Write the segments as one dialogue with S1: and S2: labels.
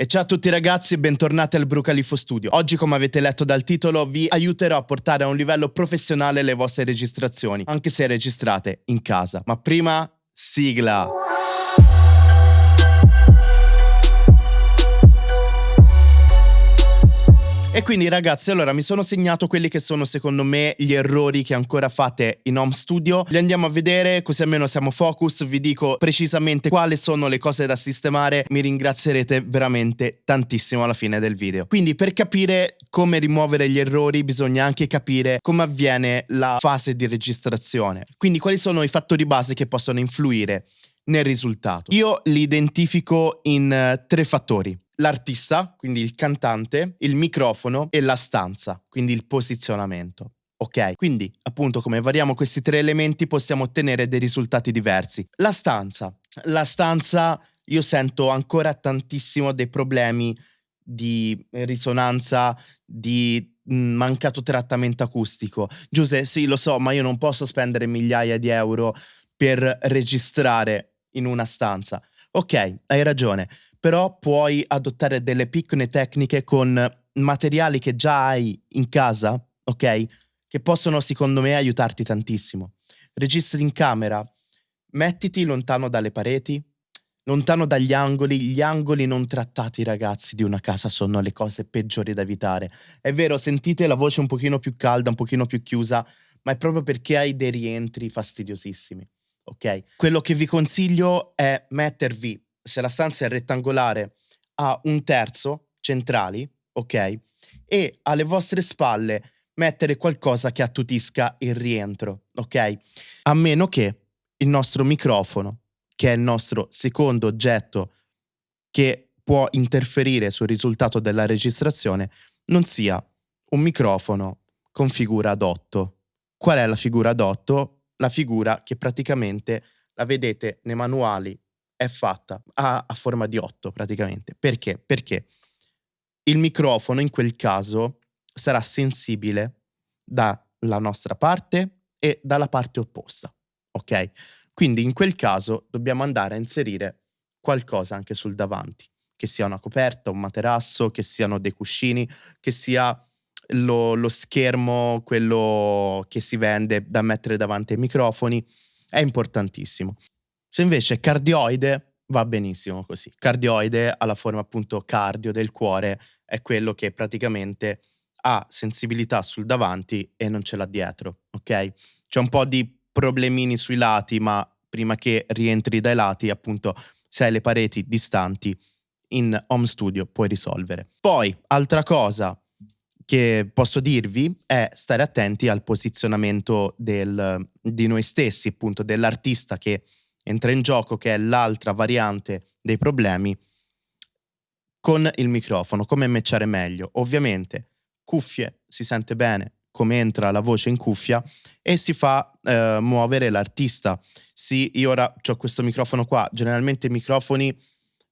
S1: E ciao a tutti ragazzi e bentornati al Brucalifo Studio. Oggi, come avete letto dal titolo, vi aiuterò a portare a un livello professionale le vostre registrazioni, anche se registrate in casa. Ma prima, sigla! E quindi ragazzi, allora mi sono segnato quelli che sono secondo me gli errori che ancora fate in home studio. Li andiamo a vedere, così almeno siamo focus, vi dico precisamente quali sono le cose da sistemare, mi ringrazierete veramente tantissimo alla fine del video. Quindi per capire come rimuovere gli errori bisogna anche capire come avviene la fase di registrazione. Quindi quali sono i fattori base che possono influire nel risultato. Io li identifico in uh, tre fattori. L'artista, quindi il cantante, il microfono e la stanza, quindi il posizionamento. Ok, quindi appunto come variamo questi tre elementi possiamo ottenere dei risultati diversi. La stanza. La stanza io sento ancora tantissimo dei problemi di risonanza, di mm, mancato trattamento acustico. Giuseppe, sì, lo so, ma io non posso spendere migliaia di euro per registrare in una stanza. Ok, hai ragione, però puoi adottare delle piccole tecniche con materiali che già hai in casa, ok? Che possono secondo me aiutarti tantissimo. Registri in camera, mettiti lontano dalle pareti, lontano dagli angoli. Gli angoli non trattati, ragazzi, di una casa sono le cose peggiori da evitare. È vero, sentite la voce un pochino più calda, un pochino più chiusa, ma è proprio perché hai dei rientri fastidiosissimi ok? Quello che vi consiglio è mettervi, se la stanza è rettangolare, a un terzo centrali, ok? E alle vostre spalle mettere qualcosa che attutisca il rientro, ok? A meno che il nostro microfono, che è il nostro secondo oggetto che può interferire sul risultato della registrazione, non sia un microfono con figura ad 8. Qual è la figura ad 8? la figura che praticamente la vedete nei manuali è fatta a, a forma di 8 praticamente. Perché? Perché il microfono in quel caso sarà sensibile dalla nostra parte e dalla parte opposta. Ok? Quindi in quel caso dobbiamo andare a inserire qualcosa anche sul davanti, che sia una coperta, un materasso, che siano dei cuscini, che sia lo, lo schermo, quello che si vende da mettere davanti ai microfoni, è importantissimo. Se invece cardioide, va benissimo così. Cardioide ha la forma appunto cardio del cuore, è quello che praticamente ha sensibilità sul davanti e non ce l'ha dietro, ok? C'è un po' di problemini sui lati, ma prima che rientri dai lati, appunto, se hai le pareti distanti in home studio puoi risolvere. Poi, altra cosa, che posso dirvi è stare attenti al posizionamento del, di noi stessi, appunto dell'artista che entra in gioco, che è l'altra variante dei problemi, con il microfono, come matchare meglio. Ovviamente cuffie, si sente bene come entra la voce in cuffia e si fa eh, muovere l'artista. Sì, io ora ho questo microfono qua, generalmente i microfoni,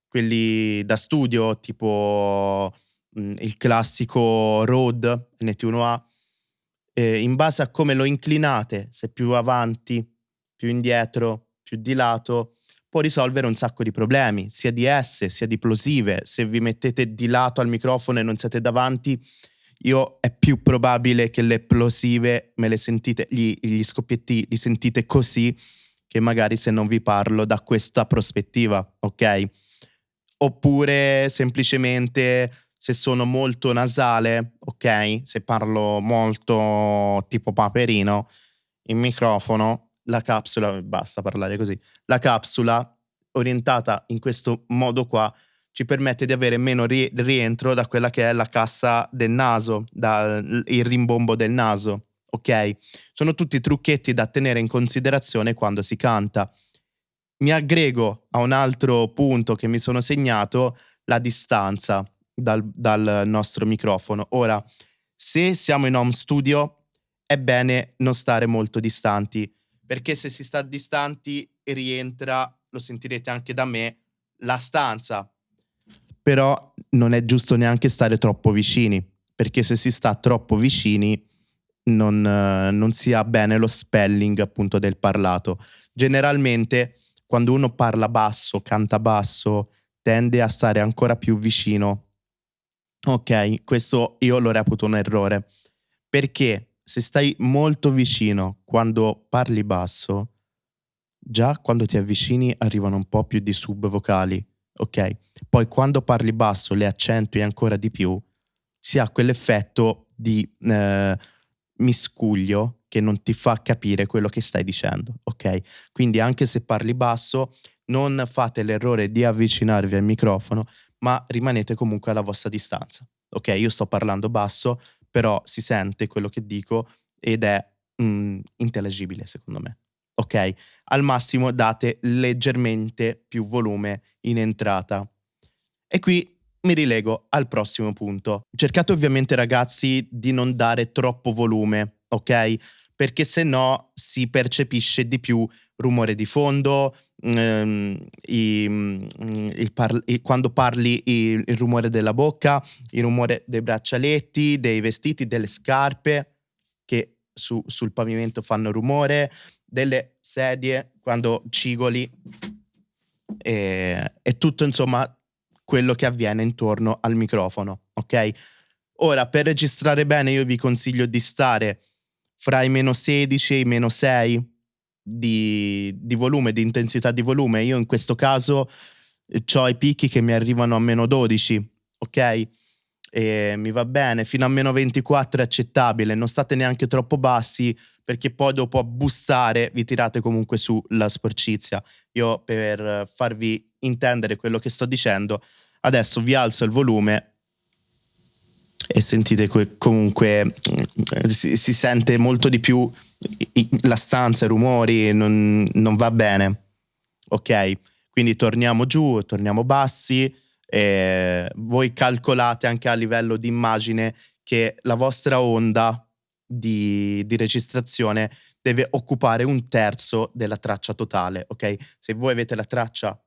S1: quelli da studio, tipo Mm, il classico Rode NT1A, eh, in base a come lo inclinate, se più avanti, più indietro, più di lato, può risolvere un sacco di problemi, sia di S, sia di plosive. Se vi mettete di lato al microfono e non siete davanti, io è più probabile che le plosive me le sentite, gli, gli scoppietti li sentite così che magari se non vi parlo da questa prospettiva, ok? Oppure semplicemente se sono molto nasale, ok? Se parlo molto tipo paperino, il microfono, la capsula, basta parlare così, la capsula orientata in questo modo qua ci permette di avere meno ri- rientro da quella che è la cassa del naso, dal rimbombo del naso, ok? Sono tutti trucchetti da tenere in considerazione quando si canta. Mi aggrego a un altro punto che mi sono segnato, la distanza dal, dal nostro microfono. Ora, se siamo in home studio, è bene non stare molto distanti, perché se si sta distanti rientra, lo sentirete anche da me, la stanza. Però non è giusto neanche stare troppo vicini, perché se si sta troppo vicini non, non si ha bene lo spelling appunto del parlato. Generalmente quando uno parla basso, canta basso, tende a stare ancora più vicino. Ok, questo io lo reputo un errore. Perché se stai molto vicino quando parli basso, già quando ti avvicini arrivano un po' più di subvocali, ok? Poi quando parli basso le accentui ancora di più, si ha quell'effetto di eh, miscuglio che non ti fa capire quello che stai dicendo, ok? Quindi anche se parli basso, non fate l'errore di avvicinarvi al microfono, ma rimanete comunque alla vostra distanza, ok? Io sto parlando basso, però si sente quello che dico ed è mm, intellegibile secondo me, ok? Al massimo date leggermente più volume in entrata. E qui mi rilego al prossimo punto. Cercate ovviamente ragazzi di non dare troppo volume, ok? Perché se no si percepisce di più rumore di fondo, ehm, i, mm, par- i, quando parli il rumore della bocca, il rumore dei braccialetti, dei vestiti, delle scarpe che su, sul pavimento fanno rumore, delle sedie quando cigoli e, e tutto insomma quello che avviene intorno al microfono, ok? Ora, per registrare bene io vi consiglio di stare fra i meno 16 e i meno 6 di, di volume, di intensità di volume. Io in questo caso eh, ho i picchi che mi arrivano a meno 12, ok? E mi va bene, fino a meno 24 è accettabile, non state neanche troppo bassi perché poi dopo a bustare vi tirate comunque su la sporcizia. Io per farvi intendere quello che sto dicendo, adesso vi alzo il volume e sentite comunque mm, si, si sente molto di più la stanza, i rumori, non, non va bene. Ok, quindi torniamo giù, torniamo bassi. E voi calcolate anche a livello di immagine che la vostra onda di, di registrazione deve occupare un terzo della traccia totale, ok? Se voi avete la traccia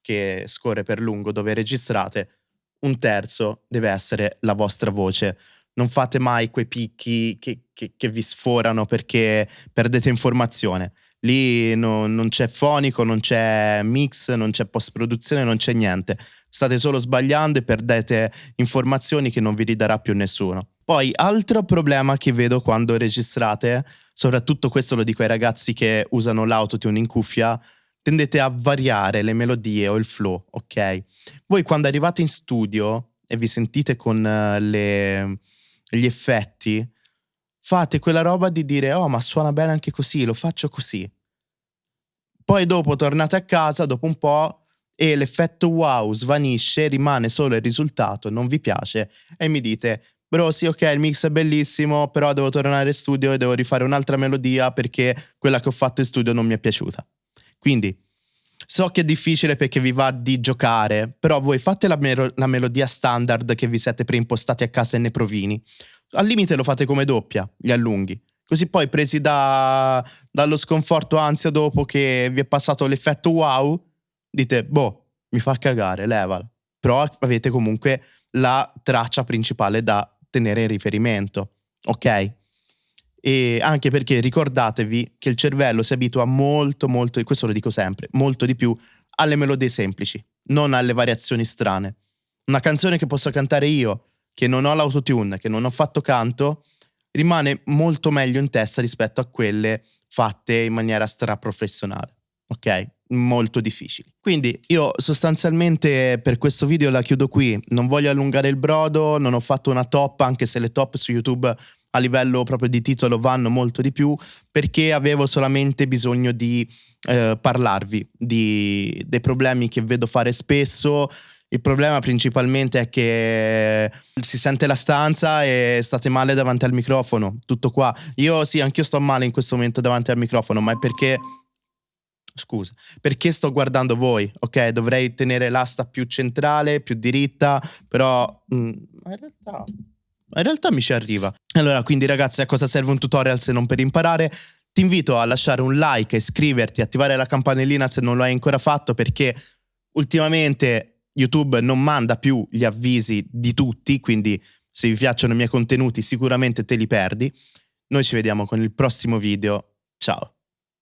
S1: che scorre per lungo dove registrate, un terzo deve essere la vostra voce. Non fate mai quei picchi che, che, che vi sforano perché perdete informazione. Lì no, non c'è fonico, non c'è mix, non c'è post-produzione, non c'è niente. State solo sbagliando e perdete informazioni che non vi ridarà più nessuno. Poi, altro problema che vedo quando registrate, soprattutto questo lo dico ai ragazzi che usano l'autotune in cuffia, tendete a variare le melodie o il flow, ok? Voi quando arrivate in studio e vi sentite con uh, le, gli effetti, fate quella roba di dire, oh ma suona bene anche così, lo faccio così. Poi dopo tornate a casa, dopo un po', e l'effetto wow svanisce, rimane solo il risultato, non vi piace, e mi dite, bro sì ok il mix è bellissimo, però devo tornare in studio e devo rifare un'altra melodia perché quella che ho fatto in studio non mi è piaciuta. Quindi so che è difficile perché vi va di giocare, però voi fate la, mero- la melodia standard che vi siete preimpostati a casa e ne provini. Al limite lo fate come doppia, li allunghi. Così poi presi da, dallo sconforto ansia dopo che vi è passato l'effetto wow, dite, boh, mi fa cagare, levala. Però avete comunque la traccia principale da tenere in riferimento, ok? E anche perché ricordatevi che il cervello si abitua molto, molto, e questo lo dico sempre, molto di più alle melodie semplici, non alle variazioni strane. Una canzone che posso cantare io, che non ho l'autotune, che non ho fatto canto, rimane molto meglio in testa rispetto a quelle fatte in maniera straprofessionale. Ok? Molto difficili. Quindi io sostanzialmente per questo video la chiudo qui. Non voglio allungare il brodo, non ho fatto una top, anche se le top su YouTube a livello proprio di titolo vanno molto di più, perché avevo solamente bisogno di eh, parlarvi di, dei problemi che vedo fare spesso il problema principalmente è che si sente la stanza e state male davanti al microfono, tutto qua. Io sì, anch'io sto male in questo momento davanti al microfono, ma è perché scusa, perché sto guardando voi, ok? Dovrei tenere l'asta più centrale, più diritta, però mh, mm, in realtà in realtà mi ci arriva. Allora, quindi ragazzi, a cosa serve un tutorial se non per imparare? Ti invito a lasciare un like, iscriverti, attivare la campanellina se non lo hai ancora fatto perché ultimamente YouTube non manda più gli avvisi di tutti, quindi se vi piacciono i miei contenuti sicuramente te li perdi. Noi ci vediamo con il prossimo video. Ciao!